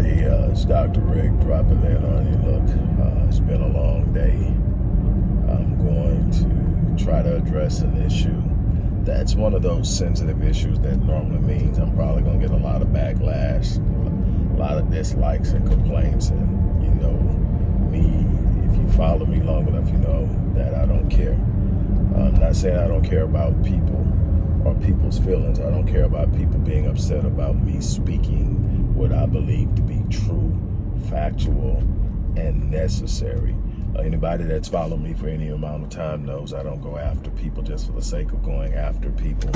everybody. Uh, it's Dr. Rick dropping in on you. Look, uh, it's been a long day. I'm going to try to address an issue that's one of those sensitive issues that normally means I'm probably going to get a lot of backlash, a lot of dislikes and complaints. And, you know, me, if you follow me long enough, you know that I don't care. I'm not saying I don't care about people or people's feelings. I don't care about people being upset about me speaking what I believe to be true, factual, and necessary. Uh, anybody that's followed me for any amount of time knows I don't go after people just for the sake of going after people.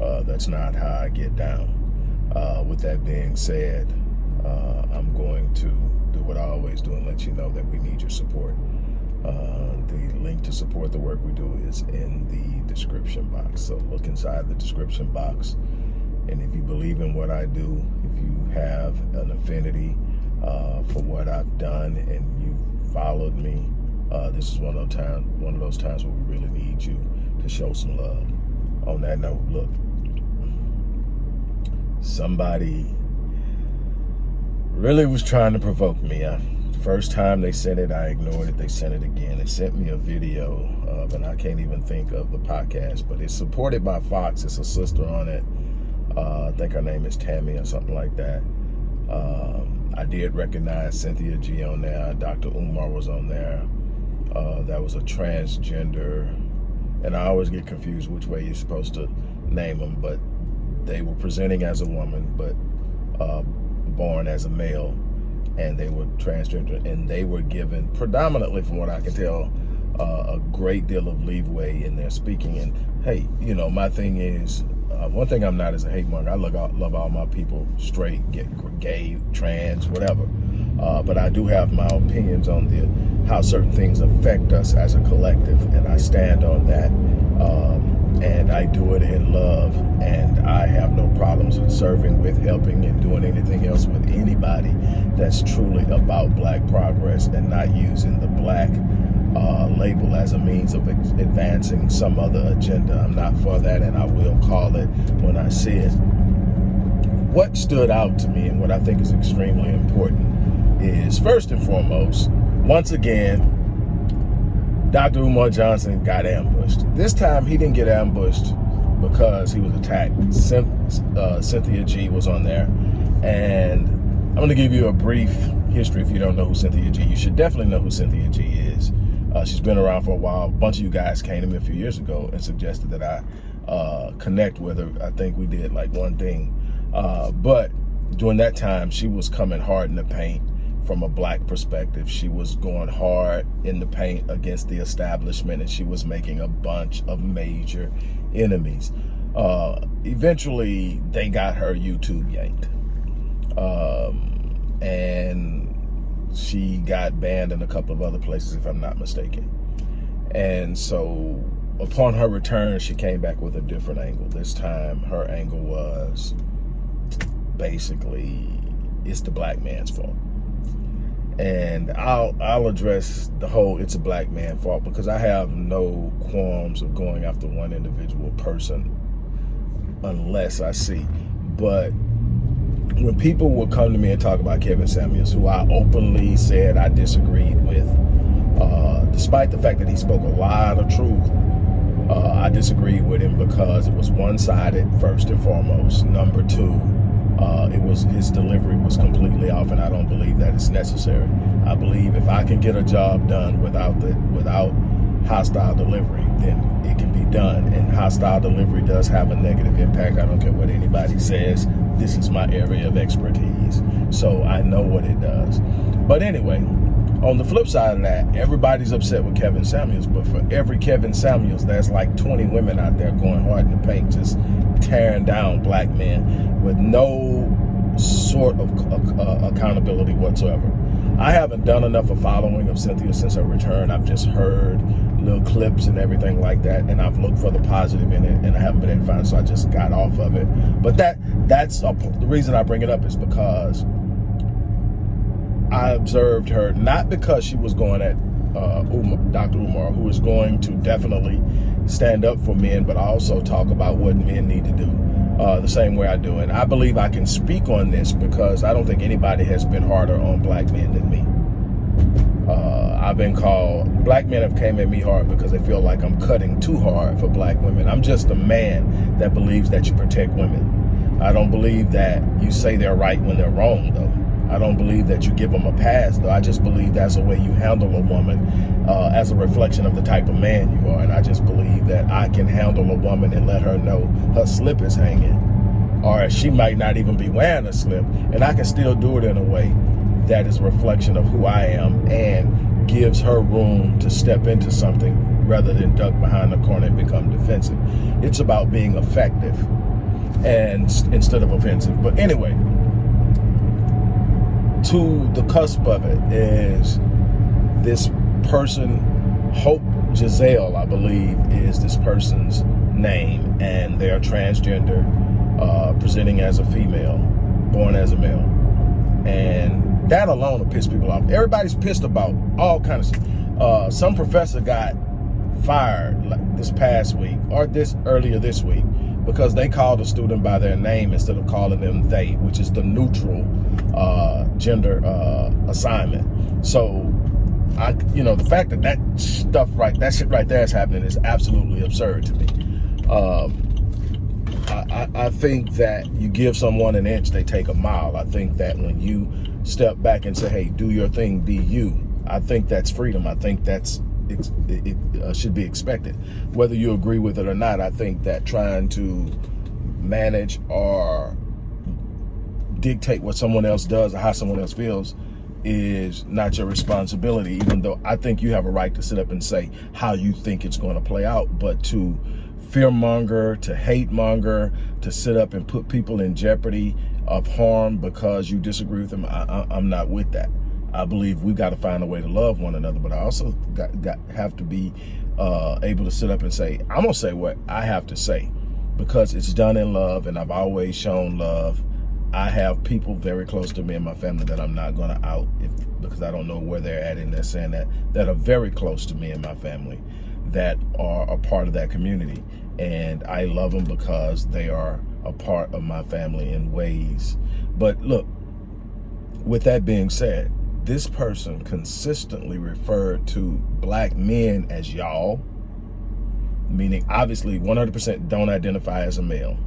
Uh, that's not how I get down. Uh, with that being said, uh, I'm going to do what I always do and let you know that we need your support. Uh, the link to support the work we do is in the description box. So look inside the description box. And if you believe in what I do, if you have an affinity uh, for what I've done and you followed me, uh, this is one of those times one of those times where we really need you to show some love. On that note, look, somebody really was trying to provoke me. I, First time they sent it, I ignored it. They sent it again. They sent me a video of, and I can't even think of the podcast, but it's supported by Fox. It's a sister on it. Uh, I think her name is Tammy or something like that. Um, I did recognize Cynthia G on there. Dr. Umar was on there. Uh, that was a transgender, and I always get confused which way you're supposed to name them, but they were presenting as a woman, but uh, born as a male and they were transgender and they were given predominantly from what I can tell uh, a great deal of leeway in their speaking and hey you know my thing is uh, one thing I'm not is a hate monger. I love all, love all my people straight get gay trans whatever. Uh, but I do have my opinions on the how certain things affect us as a collective and I stand on that um, and I do it in love and I have no problems with serving with helping and doing anything else with anybody that's truly about black progress and not using the black uh, label as a means of advancing some other agenda. I'm not for that and I will call it when I see it. What stood out to me and what I think is extremely important is first and foremost, once again, Dr. Umar Johnson got ambushed. This time he didn't get ambushed because he was attacked. Uh, Cynthia G was on there. And I'm going to give you a brief history if you don't know who Cynthia G. You should definitely know who Cynthia G is. Uh, she's been around for a while. A bunch of you guys came to me a few years ago and suggested that I uh, connect with her. I think we did like one thing. Uh, but during that time, she was coming hard in the paint from a black perspective. She was going hard in the paint against the establishment and she was making a bunch of major enemies. Uh, eventually, they got her YouTube yanked. Um, and she got banned in a couple of other places, if I'm not mistaken. And so upon her return, she came back with a different angle. This time, her angle was basically, it's the black man's fault and I'll I'll address the whole it's a black man fault because I have no qualms of going after one individual person unless I see. But when people will come to me and talk about Kevin Samuels, who I openly said I disagreed with, uh, despite the fact that he spoke a lot of truth, uh, I disagreed with him because it was one-sided, first and foremost. Number two, uh, it was his delivery was completely off, and I don't believe that it's necessary. I believe if I can get a job done without the without hostile delivery, then it can be done. And hostile delivery does have a negative impact. I don't care what anybody says. This is my area of expertise, so I know what it does. But anyway, on the flip side of that, everybody's upset with Kevin Samuels, but for every Kevin Samuels, there's like 20 women out there going hard in the paint, just tearing down black men with no sort of uh, accountability whatsoever. I haven't done enough of following of Cynthia since her return. I've just heard little clips and everything like that, and I've looked for the positive in it, and I haven't been able to find it, so I just got off of it. But that that's a, the reason I bring it up is because I observed her, not because she was going at uh, Umar, Dr. Umar, who is going to definitely stand up for men, but also talk about what men need to do. uh, the same way I do. And I believe I can speak on this because I don't think anybody has been harder on black men than me. Uh, I've been called, black men have came at me hard because they feel like I'm cutting too hard for black women. I'm just a man that believes that you protect women. I don't believe that you say they're right when they're wrong though. I don't believe that you give them a pass, though. I just believe that's the way you handle a woman uh, as a reflection of the type of man you are. And I just believe that I can handle a woman and let her know her slip is hanging. Or she might not even be wearing a slip. And I can still do it in a way that is a reflection of who I am and gives her room to step into something rather than duck behind the corner and become defensive. It's about being effective and instead of offensive. But anyway, to the cusp of it is this person, Hope Giselle, I believe, is this person's name, and they're transgender, uh, presenting as a female, born as a male. And that alone will piss people off. Everybody's pissed about all kinds of uh, some professor got fired like this past week or this earlier this week because they called a student by their name instead of calling them they, which is the neutral uh, gender uh, assignment. So, I, you know, the fact that that stuff right, that shit right there is happening is absolutely absurd to me. Um, I, I think that you give someone an inch, they take a mile. I think that when you step back and say, hey, do your thing, be you, I think that's freedom. I think that's it, it uh, should be expected. Whether you agree with it or not, I think that trying to manage or dictate what someone else does or how someone else feels is not your responsibility, even though I think you have a right to sit up and say how you think it's going to play out, but to fearmonger, to hate monger, to sit up and put people in jeopardy of harm because you disagree with them, I, am not with that. I believe we got to find a way to love one another, but I also got, got have to be uh, able to sit up and say, I'm going to say what I have to say because it's done in love and I've always shown love I have people very close to me and my family that I'm not going to out if, because I don't know where they're at and they're saying that, that are very close to me and my family that are a part of that community. And I love them because they are a part of my family in ways. But look, with that being said, this person consistently referred to black men as y'all, meaning obviously 100% don't identify as a male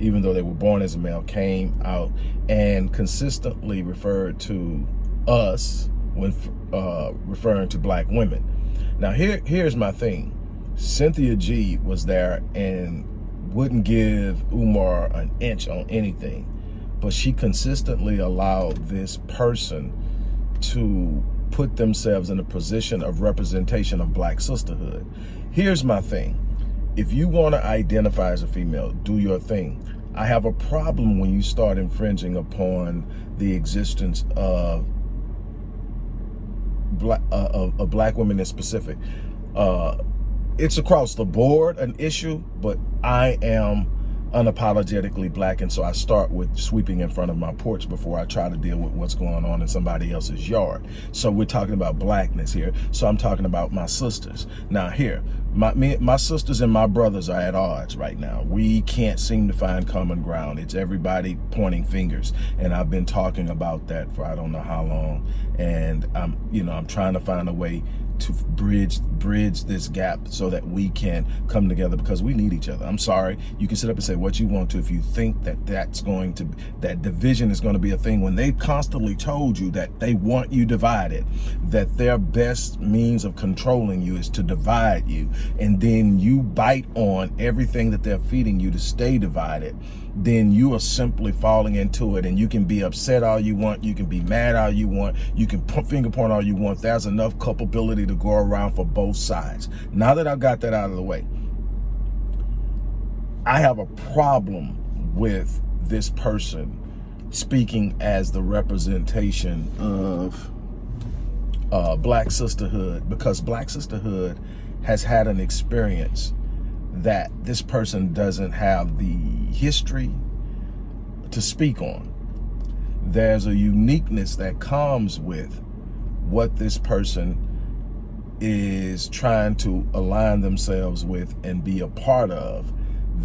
even though they were born as a male, came out and consistently referred to us when uh, referring to black women. Now, here, here's my thing. Cynthia G was there and wouldn't give Umar an inch on anything, but she consistently allowed this person to put themselves in a position of representation of black sisterhood. Here's my thing. If you want to identify as a female, do your thing. I have a problem when you start infringing upon the existence of black, uh, of, of, black women in specific. Uh, it's across the board an issue, but I am unapologetically black and so I start with sweeping in front of my porch before I try to deal with what's going on in somebody else's yard. So we're talking about blackness here. So I'm talking about my sisters. Now here, my me, my sisters and my brothers are at odds right now. We can't seem to find common ground. It's everybody pointing fingers. And I've been talking about that for I don't know how long. And I'm, you know, I'm trying to find a way to bridge bridge this gap so that we can come together because we need each other. I'm sorry. You can sit up and say what you want to if you think that that's going to, that division is going to be a thing when they constantly told you that they want you divided, that their best means of controlling you is to divide you. And then you bite on everything that they're feeding you to stay divided then you are simply falling into it and you can be upset all you want you can be mad all you want you can put finger point all you want. There's enough culpability to go around for both sides. Now that i've got that out of the way i have a problem with this person speaking as the representation of uh, black sisterhood because black sisterhood has had an experience that this person doesn't have the history to speak on. There's a uniqueness that comes with what this person is trying to align themselves with and be a part of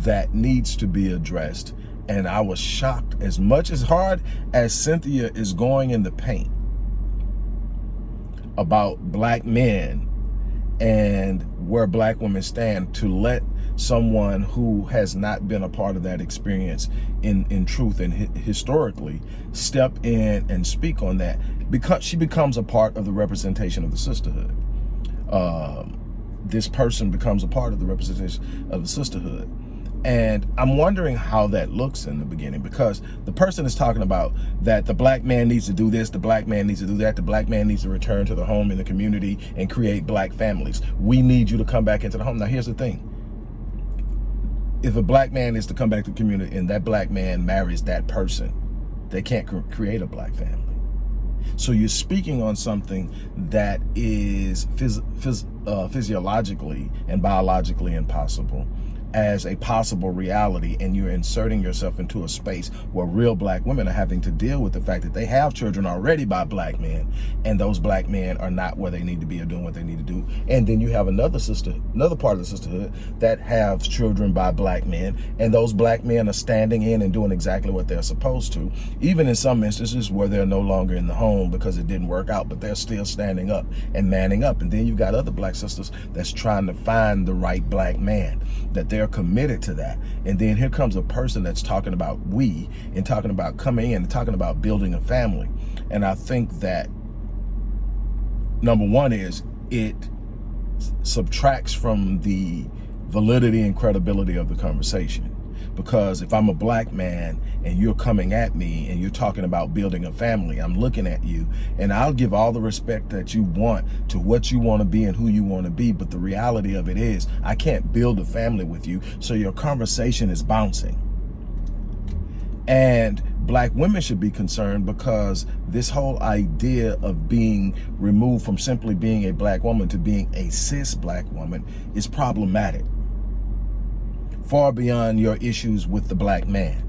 that needs to be addressed. And I was shocked as much as hard as Cynthia is going in the paint about black men and where black women stand to let someone who has not been a part of that experience in in truth and hi historically step in and speak on that because she becomes a part of the representation of the sisterhood. Um, this person becomes a part of the representation of the sisterhood and I'm wondering how that looks in the beginning because the person is talking about that the black man needs to do this, the black man needs to do that, the black man needs to return to the home in the community and create black families. We need you to come back into the home. Now, here's the thing. If a black man is to come back to the community and that black man marries that person, they can't create a black family. So you're speaking on something that is phys phys uh, physiologically and biologically impossible as a possible reality and you're inserting yourself into a space where real black women are having to deal with the fact that they have children already by black men and those black men are not where they need to be or doing what they need to do. And then you have another sister another part of the sisterhood that have children by black men and those black men are standing in and doing exactly what they're supposed to even in some instances where they're no longer in the home because it didn't work out but they're still standing up and manning up. And then you've got other black sisters that's trying to find the right black man that they're they're committed to that. And then here comes a person that's talking about we and talking about coming in and talking about building a family. And I think that number one is it subtracts from the validity and credibility of the conversation because if I'm a black man and you're coming at me and you're talking about building a family, I'm looking at you and I'll give all the respect that you want to what you want to be and who you want to be. But the reality of it is I can't build a family with you. So your conversation is bouncing. And black women should be concerned because this whole idea of being removed from simply being a black woman to being a cis black woman is problematic far beyond your issues with the black man.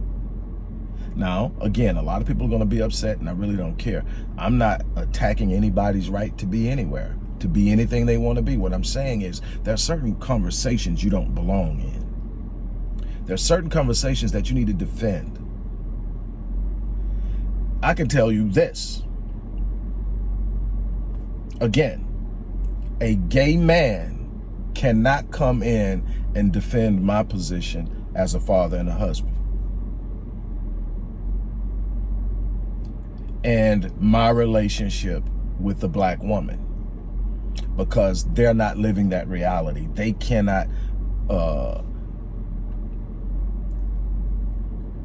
Now, again, a lot of people are going to be upset and I really don't care. I'm not attacking anybody's right to be anywhere, to be anything they want to be. What I'm saying is there are certain conversations you don't belong in. There are certain conversations that you need to defend. I can tell you this. Again, a gay man cannot come in and defend my position as a father and a husband. And my relationship with the black woman because they're not living that reality. They cannot uh,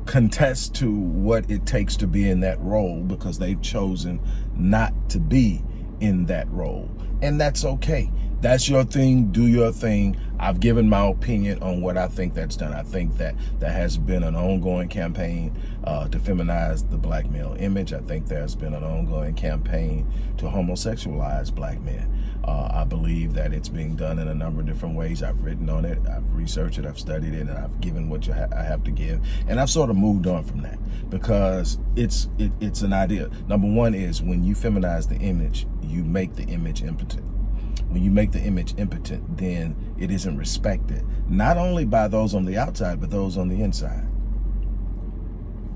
contest to what it takes to be in that role because they've chosen not to be in that role. And that's okay that's your thing, do your thing. I've given my opinion on what I think that's done. I think that there has been an ongoing campaign uh, to feminize the black male image. I think there's been an ongoing campaign to homosexualize black men. Uh, I believe that it's being done in a number of different ways. I've written on it, I've researched it, I've studied it, and I've given what ha I have to give. And I've sort of moved on from that because it's it, it's an idea. Number one is when you feminize the image, you make the image impotent when you make the image impotent, then it isn't respected, not only by those on the outside, but those on the inside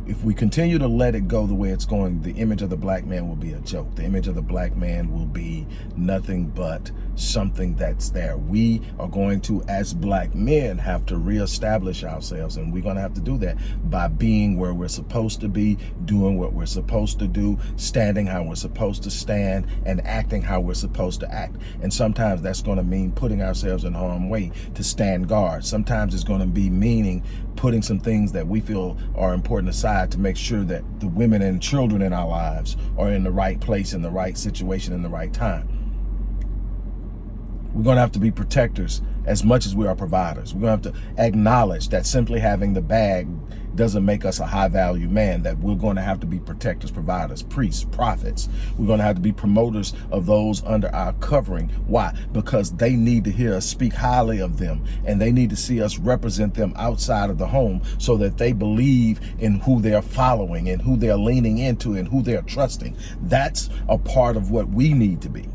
if we continue to let it go the way it's going, the image of the black man will be a joke. The image of the black man will be nothing but something that's there. We are going to, as black men, have to reestablish ourselves. And we're going to have to do that by being where we're supposed to be, doing what we're supposed to do, standing how we're supposed to stand, and acting how we're supposed to act. And sometimes that's going to mean putting ourselves in harm's way to stand guard. Sometimes it's going to be meaning putting some things that we feel are important aside to make sure that the women and children in our lives are in the right place, in the right situation, in the right time. We're going to have to be protectors as much as we are providers. We're going to have to acknowledge that simply having the bag doesn't make us a high value man, that we're going to have to be protectors, providers, priests, prophets. We're going to have to be promoters of those under our covering. Why? Because they need to hear us speak highly of them and they need to see us represent them outside of the home so that they believe in who they're following and who they're leaning into and who they're trusting. That's a part of what we need to be.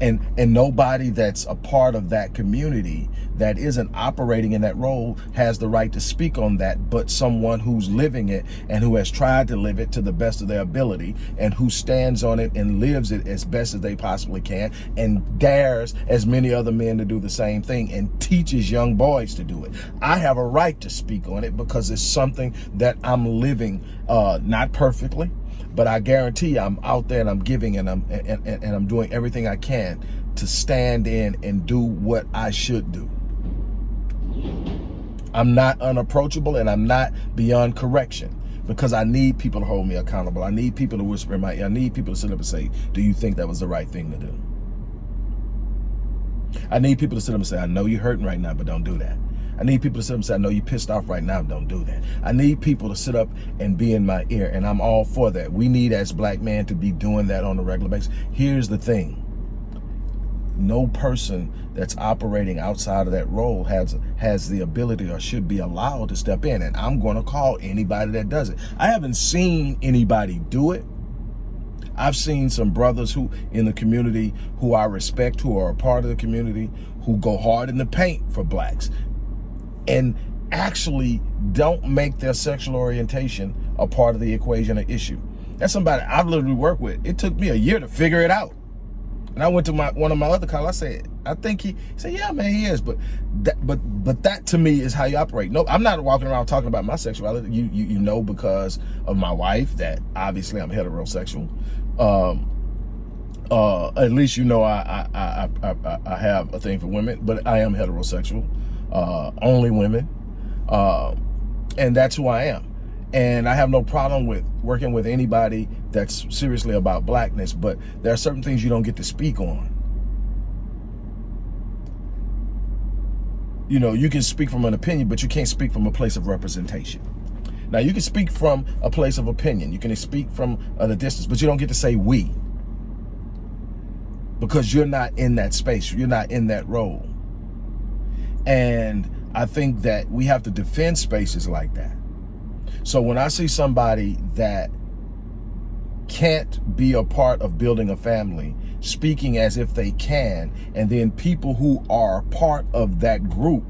And and nobody that's a part of that community that isn't operating in that role has the right to speak on that but someone who's living it and who has tried to live it to the best of their ability and who stands on it and lives it as best as they possibly can and dares as many other men to do the same thing and teaches young boys to do it. I have a right to speak on it because it's something that i'm living uh not perfectly but I guarantee I'm out there and I'm giving and I'm and, and, and I'm doing everything I can to stand in and do what I should do. I'm not unapproachable and I'm not beyond correction because I need people to hold me accountable. I need people to whisper in my ear. I need people to sit up and say, do you think that was the right thing to do? I need people to sit up and say, I know you're hurting right now, but don't do that. I need people to sit up and say, I know you're pissed off right now, don't do that. I need people to sit up and be in my ear, and I'm all for that. We need, as black men, to be doing that on a regular basis. Here's the thing. No person that's operating outside of that role has has the ability or should be allowed to step in. And I'm going to call anybody that does it. I haven't seen anybody do it. I've seen some brothers who in the community who I respect, who are a part of the community, who go hard in the paint for blacks and actually don't make their sexual orientation a part of the equation or issue. That's somebody I've literally worked with. It took me a year to figure it out. And I went to my one of my other colleagues. I said, I think he, he said, yeah, man, he is. But that, but but that to me is how you operate. No, I'm not walking around talking about my sexuality. You you, you know because of my wife that obviously I'm heterosexual. Um, uh, at least you know I I, I I I have a thing for women, but I am heterosexual uh, only women. Uh, and that's who I am. And I have no problem with working with anybody that's seriously about blackness, but there are certain things you don't get to speak on. You know, you can speak from an opinion, but you can't speak from a place of representation. Now, you can speak from a place of opinion. You can speak from a distance, but you don't get to say we because you're not in that space. You're not in that role. And I think that we have to defend spaces like that. So when I see somebody that can't be a part of building a family, speaking as if they can, and then people who are part of that group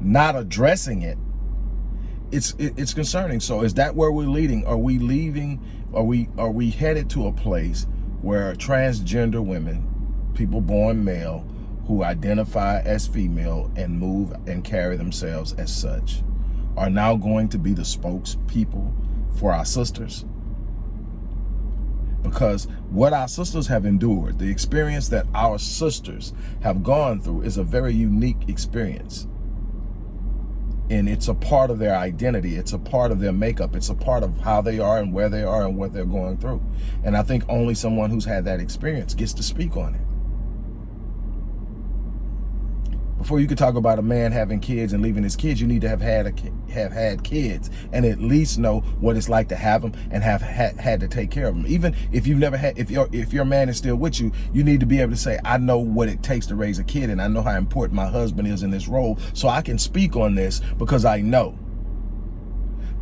not addressing it, it's it's concerning. So is that where we're leading? Are we leaving? Are we are we headed to a place where transgender women, people born male, who identify as female and move and carry themselves as such are now going to be the spokespeople for our sisters. Because what our sisters have endured, the experience that our sisters have gone through is a very unique experience. And it's a part of their identity. It's a part of their makeup. It's a part of how they are and where they are and what they're going through. And I think only someone who's had that experience gets to speak on it. Before you could talk about a man having kids and leaving his kids, you need to have had a, have had kids and at least know what it's like to have them and have ha had to take care of them. Even if you've never had, if your if your man is still with you, you need to be able to say, I know what it takes to raise a kid and I know how important my husband is in this role, so I can speak on this because I know.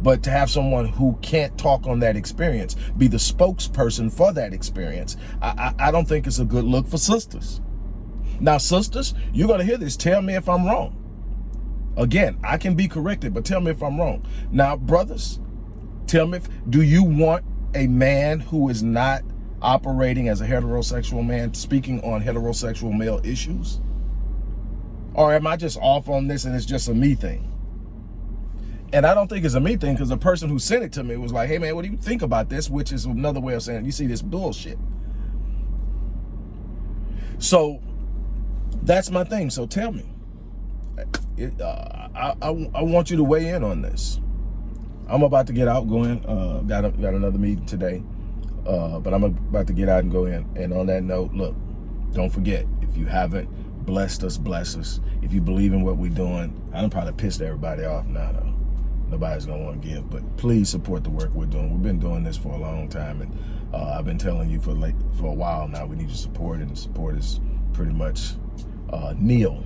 But to have someone who can't talk on that experience be the spokesperson for that experience, I, I, I don't think it's a good look for sisters. Now, sisters, you're going to hear this. Tell me if I'm wrong. Again, I can be corrected, but tell me if I'm wrong. Now, brothers, tell me, if, do you want a man who is not operating as a heterosexual man, speaking on heterosexual male issues? Or am I just off on this and it's just a me thing? And I don't think it's a me thing because the person who sent it to me was like, hey man, what do you think about this? Which is another way of saying, you see this bullshit. So that's my thing. So tell me. It, uh, I, I, I, want you to weigh in on this. I'm about to get out going. Uh, got, a, got another meeting today. Uh, but I'm about to get out and go in. And on that note, look, don't forget, if you haven't blessed us, bless us. If you believe in what we're doing, I'm probably pissed everybody off now, though. Nobody's to want to give. But please support the work we're doing. We've been doing this for a long time. And uh, I've been telling you for, late, for a while now, we need your support. And support is pretty much uh, nil.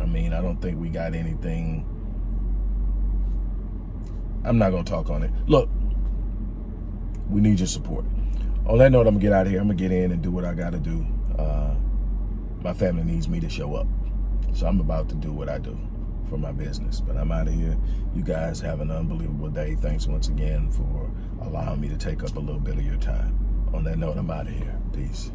I mean, I don't think we got anything. I'm not going to talk on it. Look, we need your support. On that note, I'm going to get out of here. I'm going to get in and do what I got to do. Uh, my family needs me to show up. So I'm about to do what I do for my business. But I'm out of here. You guys have an unbelievable day. Thanks once again for allowing me to take up a little bit of your time. On that note, I'm out of here. Peace.